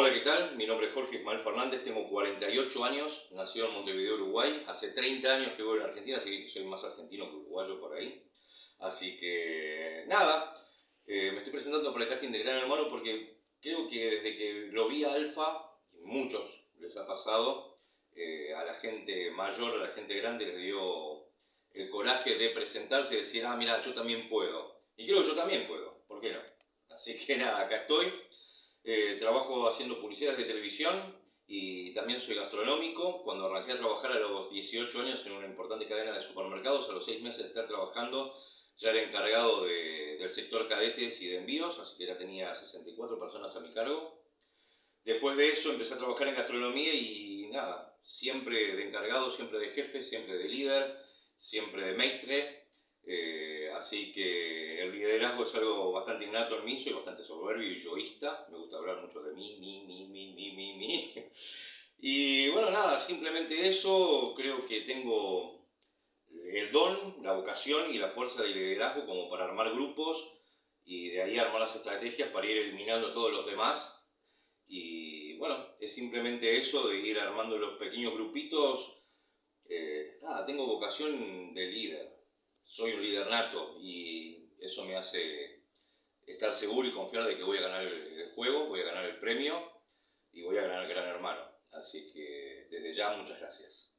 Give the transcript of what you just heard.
Hola, ¿qué tal? Mi nombre es Jorge Ismael Fernández, tengo 48 años, nacido en Montevideo, Uruguay. Hace 30 años que voy a Argentina, así que soy más argentino que uruguayo por ahí. Así que, nada, eh, me estoy presentando para el casting de Gran Hermano porque creo que desde que lo vi a Alfa, muchos les ha pasado, eh, a la gente mayor, a la gente grande les dio el coraje de presentarse y decir, ah, mira, yo también puedo. Y creo que yo también puedo, ¿por qué no? Así que nada, acá estoy. Eh, trabajo haciendo publicidades de televisión y también soy gastronómico. Cuando arranqué a trabajar a los 18 años en una importante cadena de supermercados, a los 6 meses de estar trabajando, ya era encargado del sector cadetes y de envíos, así que ya tenía 64 personas a mi cargo. Después de eso empecé a trabajar en gastronomía y nada, siempre de encargado, siempre de jefe, siempre de líder, siempre de maestre. Así que el liderazgo es algo bastante innato en mí, soy bastante soberbio y yoísta, me gusta hablar mucho de mí, mí, mí, mí, mí, mí, mí. Y bueno, nada, simplemente eso, creo que tengo el don, la vocación y la fuerza de liderazgo como para armar grupos y de ahí armar las estrategias para ir eliminando a todos los demás. Y bueno, es simplemente eso de ir armando los pequeños grupitos. Eh, nada, tengo vocación de líder soy un líder nato y eso me hace estar seguro y confiar de que voy a ganar el juego, voy a ganar el premio y voy a ganar el gran hermano. Así que desde ya muchas gracias.